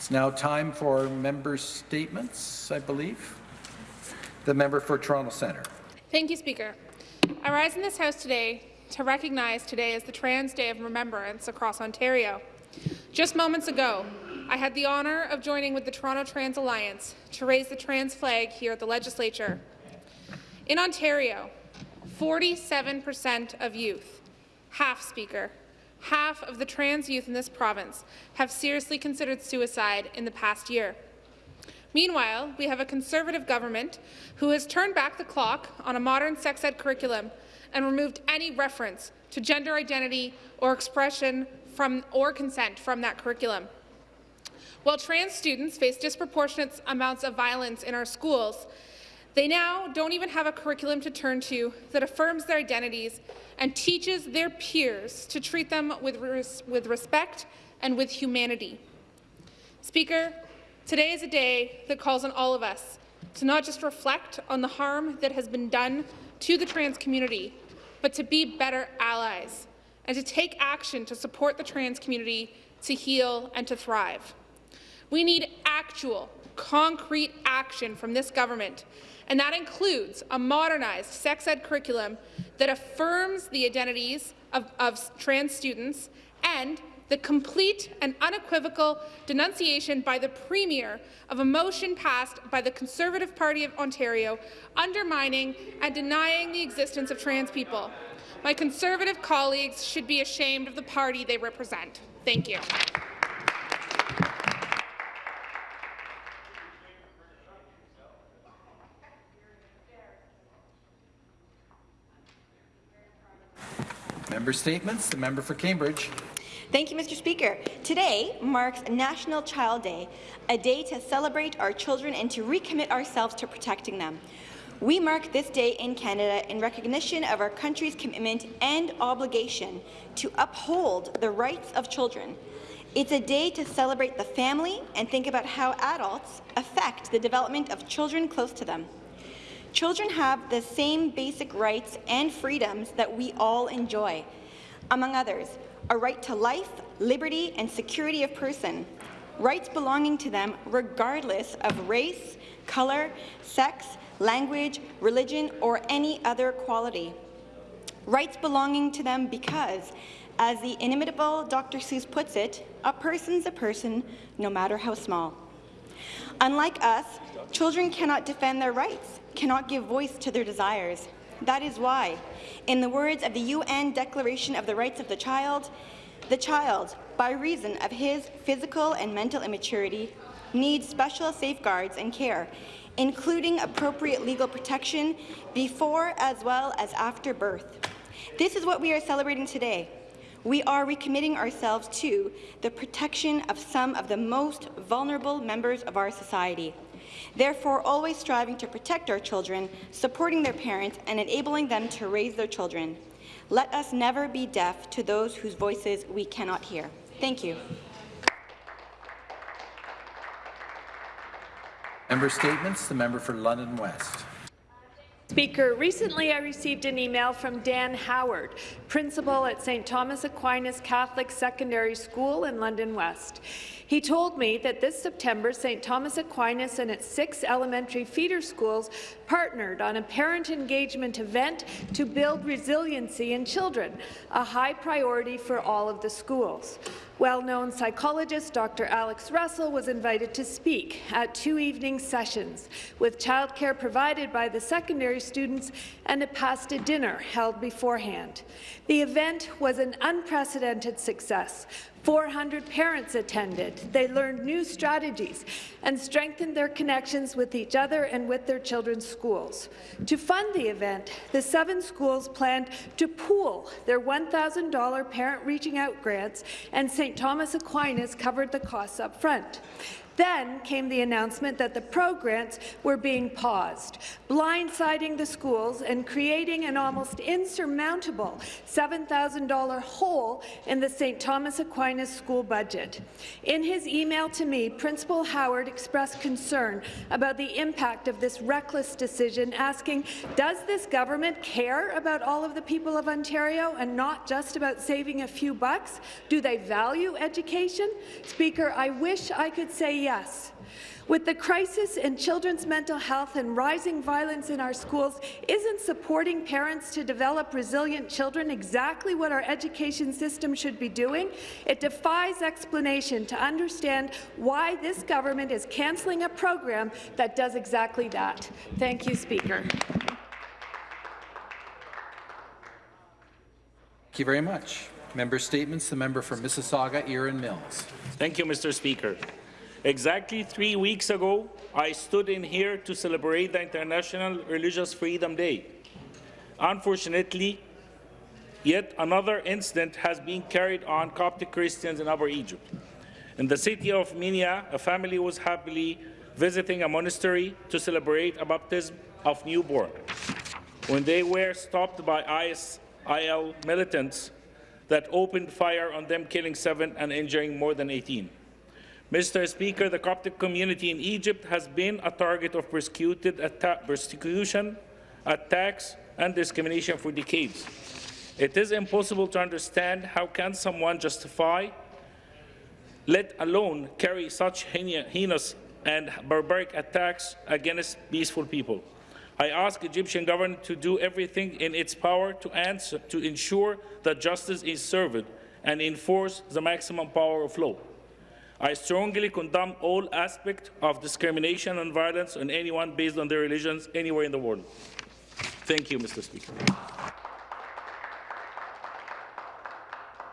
It's now time for member statements, I believe. The member for Toronto Centre. Thank you, Speaker. I rise in this House today to recognize today as the Trans Day of Remembrance across Ontario. Just moments ago, I had the honour of joining with the Toronto Trans Alliance to raise the trans flag here at the Legislature. In Ontario, 47% of youth, half speaker, half of the trans youth in this province have seriously considered suicide in the past year. Meanwhile, we have a Conservative government who has turned back the clock on a modern sex ed curriculum and removed any reference to gender identity or expression from or consent from that curriculum. While trans students face disproportionate amounts of violence in our schools, they now don't even have a curriculum to turn to that affirms their identities and teaches their peers to treat them with, res with respect and with humanity. Speaker, today is a day that calls on all of us to not just reflect on the harm that has been done to the trans community, but to be better allies and to take action to support the trans community to heal and to thrive. We need actual, concrete action from this government, and that includes a modernized sex ed curriculum that affirms the identities of, of trans students and the complete and unequivocal denunciation by the Premier of a motion passed by the Conservative Party of Ontario undermining and denying the existence of trans people. My Conservative colleagues should be ashamed of the party they represent. Thank you. Member statements. The member for Cambridge. Thank you, Mr. Speaker. Today marks National Child Day, a day to celebrate our children and to recommit ourselves to protecting them. We mark this day in Canada in recognition of our country's commitment and obligation to uphold the rights of children. It's a day to celebrate the family and think about how adults affect the development of children close to them. Children have the same basic rights and freedoms that we all enjoy. Among others, a right to life, liberty, and security of person, rights belonging to them regardless of race, colour, sex, language, religion, or any other quality. Rights belonging to them because, as the inimitable Dr. Seuss puts it, a person's a person, no matter how small. Unlike us, children cannot defend their rights cannot give voice to their desires. That is why, in the words of the UN Declaration of the Rights of the Child, the child, by reason of his physical and mental immaturity, needs special safeguards and care, including appropriate legal protection before as well as after birth. This is what we are celebrating today. We are recommitting ourselves to the protection of some of the most vulnerable members of our society. Therefore, always striving to protect our children, supporting their parents, and enabling them to raise their children. Let us never be deaf to those whose voices we cannot hear. Thank you. Member statements. The member for London West. Speaker, recently I received an email from Dan Howard, principal at St. Thomas Aquinas Catholic Secondary School in London West. He told me that this September, St. Thomas Aquinas and its six elementary feeder schools partnered on a parent engagement event to build resiliency in children, a high priority for all of the schools. Well-known psychologist Dr. Alex Russell was invited to speak at two evening sessions, with childcare provided by the secondary students and a pasta dinner held beforehand. The event was an unprecedented success, 400 parents attended. They learned new strategies and strengthened their connections with each other and with their children's schools. To fund the event, the seven schools planned to pool their $1,000 Parent Reaching Out grants, and St. Thomas Aquinas covered the costs up front. Then came the announcement that the Pell Grants were being paused, blindsiding the schools and creating an almost insurmountable $7,000 hole in the St. Thomas Aquinas school budget. In his email to me, Principal Howard expressed concern about the impact of this reckless decision, asking, does this government care about all of the people of Ontario and not just about saving a few bucks? Do they value education? Speaker, I wish I could say yes. With the crisis in children's mental health and rising violence in our schools, isn't supporting parents to develop resilient children exactly what our education system should be doing? It defies explanation to understand why this government is cancelling a program that does exactly that. Thank you, Speaker. Thank you very much. Member statements. The member for Mississauga, Erin Mills. Thank you, Mr. Speaker. Exactly three weeks ago, I stood in here to celebrate the International Religious Freedom Day. Unfortunately, yet another incident has been carried on Coptic Christians in Upper Egypt. In the city of Minya, a family was happily visiting a monastery to celebrate a baptism of newborn. When they were stopped by ISIL militants that opened fire on them, killing seven and injuring more than 18. Mr. Speaker, the Coptic community in Egypt has been a target of atta persecution, attacks, and discrimination for decades. It is impossible to understand how can someone justify, let alone carry such heinous and barbaric attacks against peaceful people. I ask the Egyptian government to do everything in its power to, answer, to ensure that justice is served and enforce the maximum power of law. I strongly condemn all aspects of discrimination and violence on anyone based on their religions anywhere in the world. Thank you, Mr. Speaker.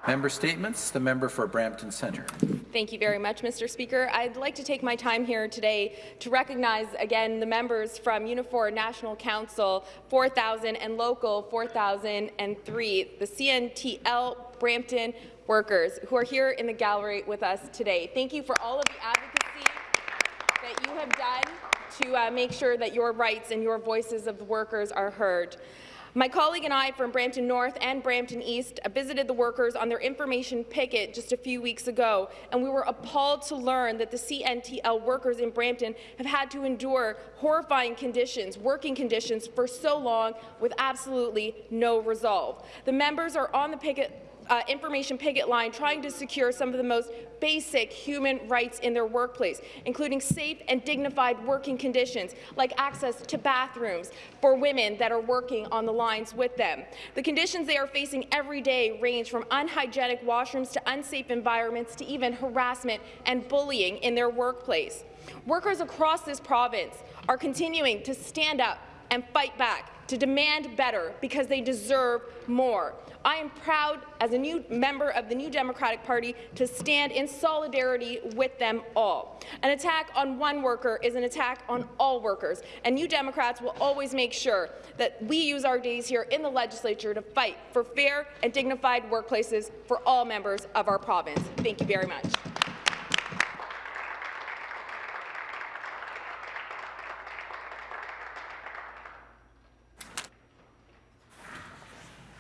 Member statements. The member for Brampton Centre. Thank you very much, Mr. Speaker. I'd like to take my time here today to recognize again the members from Unifor National Council 4000 and Local 4003, the CNTL Brampton workers who are here in the gallery with us today. Thank you for all of the advocacy that you have done to uh, make sure that your rights and your voices of the workers are heard. My colleague and I from Brampton North and Brampton East visited the workers on their information picket just a few weeks ago, and we were appalled to learn that the CNTL workers in Brampton have had to endure horrifying conditions, working conditions, for so long with absolutely no resolve. The members are on the picket uh, information picket line trying to secure some of the most basic human rights in their workplace, including safe and dignified working conditions like access to bathrooms for women that are working on the lines with them. The conditions they are facing every day range from unhygienic washrooms to unsafe environments to even harassment and bullying in their workplace. Workers across this province are continuing to stand up and fight back to demand better because they deserve more. I am proud, as a new member of the New Democratic Party, to stand in solidarity with them all. An attack on one worker is an attack on all workers, and New Democrats will always make sure that we use our days here in the legislature to fight for fair and dignified workplaces for all members of our province. Thank you very much.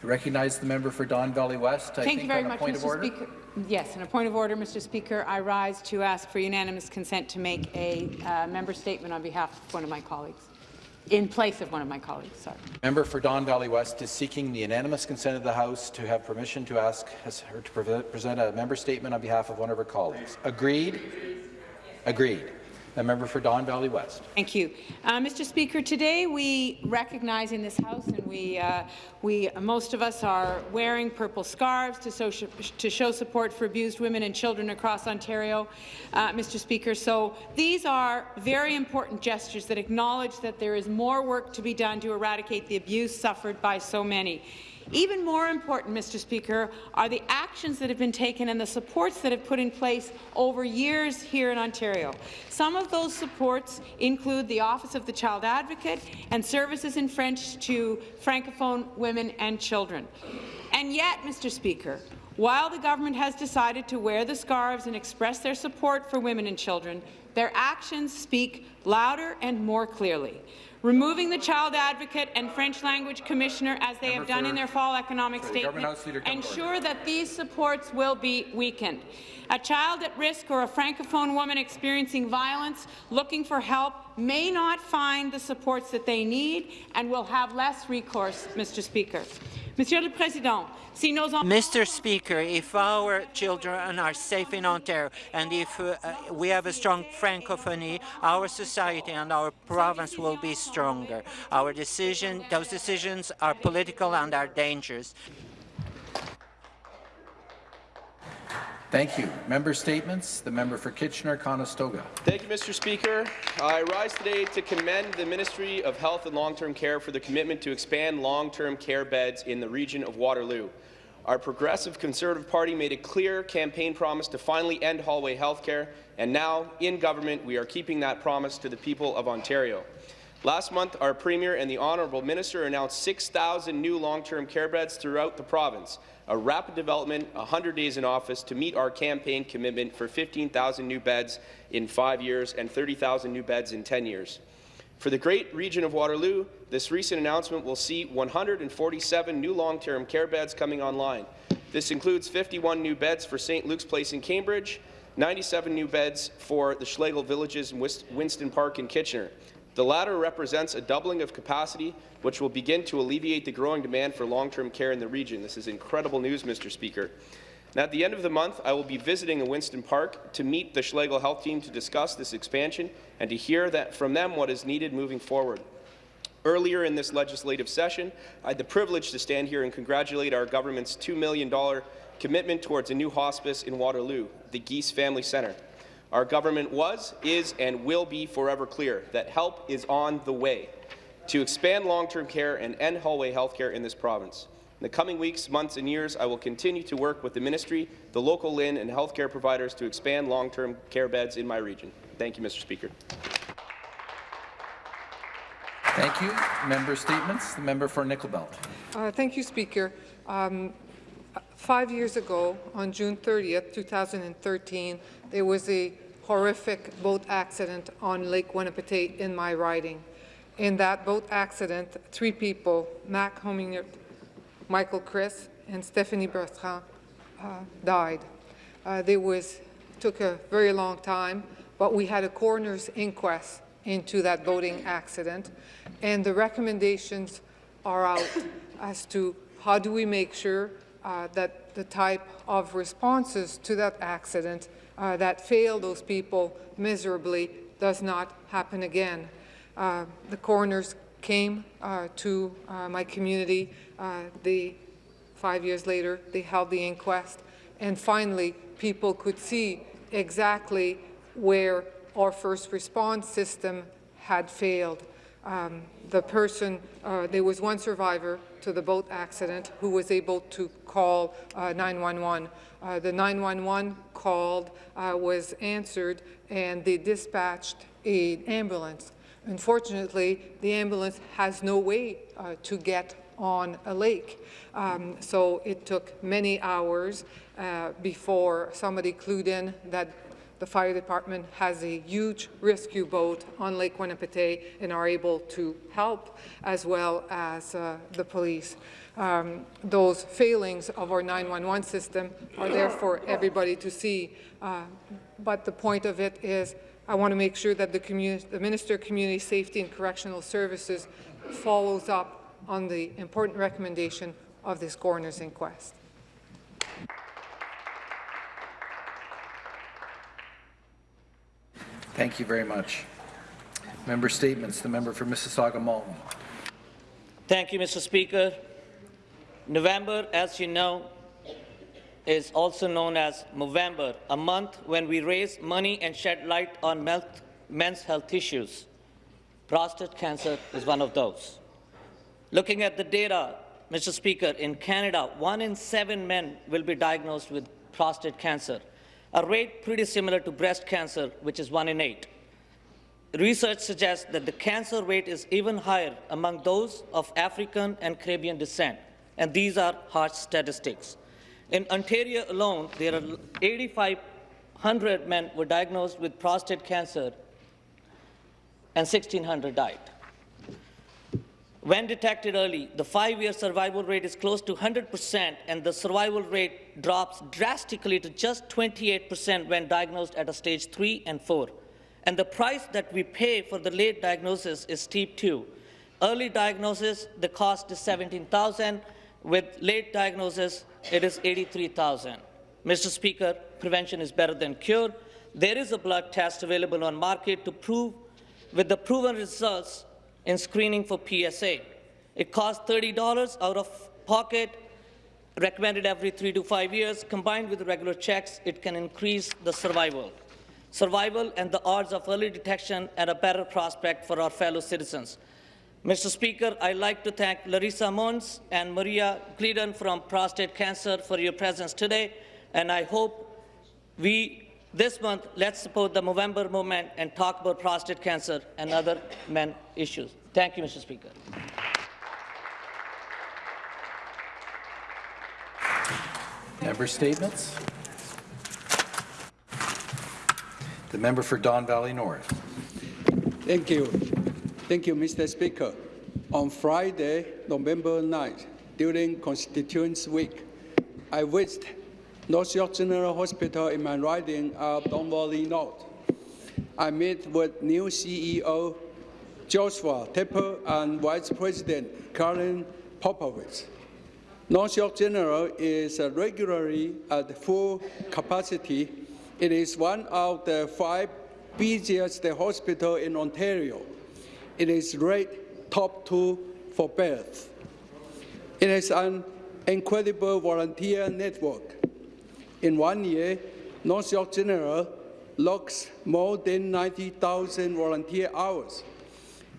Recognize the member for Don Valley West. I Thank you very much, Mr. Speaker. Yes, in a point of order, Mr. Speaker, I rise to ask for unanimous consent to make a uh, member statement on behalf of one of my colleagues, in place of one of my colleagues. Sorry. Member for Don Valley West is seeking the unanimous consent of the House to have permission to ask her to present a member statement on behalf of one of her colleagues. Agreed? Agreed. The member for Don Valley West. Thank you. Uh, Mr. Speaker, today we recognize in this House, and we, uh, we most of us are wearing purple scarves to, social, to show support for abused women and children across Ontario, uh, Mr. Speaker. So these are very important gestures that acknowledge that there is more work to be done to eradicate the abuse suffered by so many. Even more important, Mr. Speaker, are the actions that have been taken and the supports that have put in place over years here in Ontario. Some of those supports include the Office of the Child Advocate and services in French to Francophone women and children. And yet, Mr. Speaker, While the government has decided to wear the scarves and express their support for women and children, their actions speak louder and more clearly. Removing the child advocate and French language commissioner, as they have done in their fall economic statement, Government House Leader, come to order. ensure that these supports will be weakened. A child at risk or a francophone woman experiencing violence looking for help may not find the supports that they need and will have less recourse, Mr. Speaker. Mr. Speaker, if our children are safe in Ontario and if uh, we have a strong francophonie, our society and our province will be stronger. Our decision, those decisions are political and are dangerous. Thank you. Member statements. The member for Kitchener-Conestoga. Thank you, Mr. Speaker. I rise today to commend the Ministry of Health and Long-Term Care for the commitment to expand long-term care beds in the region of Waterloo. Our Progressive Conservative Party made a clear campaign promise to finally end hallway health care, and now, in government, we are keeping that promise to the people of Ontario. Last month, our Premier and the Honourable Minister announced 6,000 new long-term care beds throughout the province, a rapid development 100 days in office to meet our campaign commitment for 15,000 new beds in five years and 30,000 new beds in 10 years. For the great region of Waterloo, this recent announcement will see 147 new long-term care beds coming online. This includes 51 new beds for St. Luke's Place in Cambridge, 97 new beds for the Schlegel Villages in Winston Park in Kitchener. The latter represents a doubling of capacity, which will begin to alleviate the growing demand for long-term care in the region. This is incredible news, Mr. Speaker. And at the end of the month, I will be visiting in Winston Park to meet the Schlegel Health Team to discuss this expansion and to hear that from them what is needed moving forward. Earlier in this legislative session, I had the privilege to stand here and congratulate our government's $2 million commitment towards a new hospice in Waterloo, the Geese Family Centre. Our government was, is, and will be forever clear that help is on the way to expand long-term care and end hallway health care in this province. In the coming weeks, months, and years, I will continue to work with the ministry, the local LHIN and healthcare providers to expand long-term care beds in my region. Thank you, Mr. Speaker. Thank you. Member statements. The member for Nickel Belt. Uh, thank you, Speaker. Um, five years ago, on June 30th, 2013, there was a horrific boat accident on Lake Wanapitei in my riding. In that boat accident, three people, Mac Hominger, Michael Chris, and Stephanie Bertrand, uh, died. Uh, there was took a very long time, but we had a coroner's inquest into that boating accident, and the recommendations are out as to how do we make sure uh, that the type of responses to that accident uh, that failed those people miserably does not happen again. Uh, the coroners came uh, to uh, my community. Uh, five years later, they held the inquest, and finally, people could see exactly where our first response system had failed. Um, the person, uh, there was one survivor to the boat accident who was able to call uh, 911. Uh, the 911 called uh, was answered and they dispatched an ambulance. Unfortunately, the ambulance has no way uh, to get on a lake. Um, so it took many hours uh, before somebody clued in that the fire department has a huge rescue boat on Lake Wanapitei and are able to help as well as uh, the police. Um, those failings of our 911 system are there for everybody to see. Uh, but the point of it is I want to make sure that the, the Minister of Community Safety and Correctional Services follows up on the important recommendation of this coroner's inquest. Thank you very much. Member statements. The member for Mississauga Malton. Thank you, Mr. Speaker. November, as you know, is also known as Movember, a month when we raise money and shed light on men's health issues. Prostate cancer is one of those. Looking at the data, Mr. Speaker, in Canada, one in seven men will be diagnosed with prostate cancer, a rate pretty similar to breast cancer, which is one in eight. Research suggests that the cancer rate is even higher among those of African and Caribbean descent, and these are harsh statistics. In Ontario alone, there are 8,500 men were diagnosed with prostate cancer and 1,600 died. When detected early, the five-year survival rate is close to 100%, and the survival rate drops drastically to just 28% when diagnosed at a stage 3 and 4. And the price that we pay for the late diagnosis is steep too. Early diagnosis, the cost is 17,000. With late diagnosis, it is 83,000. Mr. Speaker, prevention is better than cure. There is a blood test available on market to prove with the proven results in screening for PSA. It costs $30 out of pocket, recommended every three to five years. Combined with regular checks, it can increase the survival. Survival and the odds of early detection and a better prospect for our fellow citizens. Mr. Speaker, I'd like to thank Larissa Mons and Maria Glidden from Prostate Cancer for your presence today, and I hope we this month, let's support the Movember movement and talk about prostate cancer and other men issues. Thank you, Mr. Speaker. Member statements. The member for Don Valley North. Thank you. Thank you, Mr. Speaker. On Friday, November 9th, during Constituents Week, I visited North York General Hospital in my riding of Don Valley North. I met with new CEO Joshua Tepper and Vice President Karen Popovich. North York General is regularly at full capacity. It is one of the five busiest hospitals in Ontario. It is rated top two for birth. It has an incredible volunteer network. In one year, North York General logs more than 90,000 volunteer hours.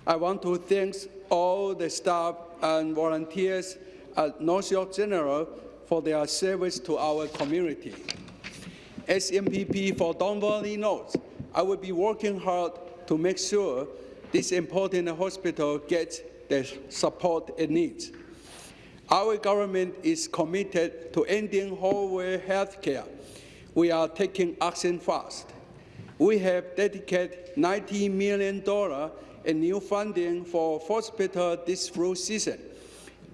I want to thank all the staff and volunteers at North York General for their service to our community. As MPP for Don Valley North, I will be working hard to make sure this important hospital gets the support it needs. Our government is committed to ending hallway health care. We are taking action fast. We have dedicated $90 million in new funding for hospital this flu season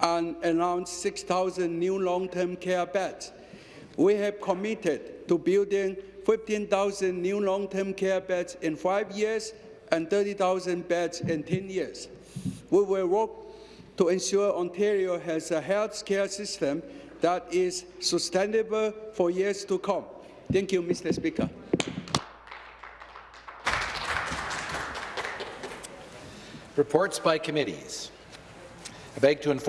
and announced 6,000 new long-term care beds. We have committed to building 15,000 new long-term care beds in five years and 30,000 beds in 10 years. We will work to ensure Ontario has a health care system that is sustainable for years to come. Thank you, Mr. Speaker. Reports by committees. I beg to inform